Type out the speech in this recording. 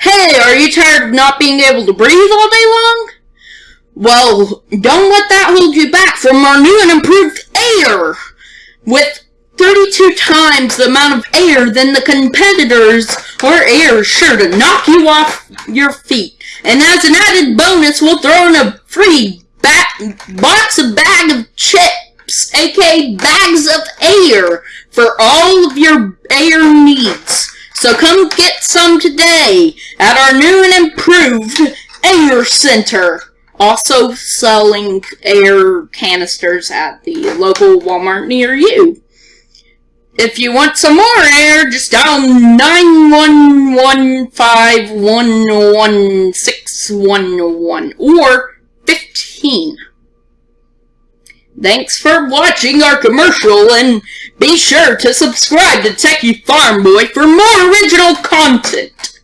Hey, are you tired of not being able to breathe all day long? Well, don't let that hold you back from our new and improved air! With 32 times the amount of air than the competitors, our air is sure to knock you off your feet. And as an added bonus, we'll throw in a free box of bag of chips, aka bags of air, for all of your air needs. So come get some today at our new and improved Air Center. Also selling air canisters at the local Walmart near you. If you want some more air, just dial 911511611 or 15. Thanks for watching our commercial and be sure to subscribe to Techie Farm Boy for more original content.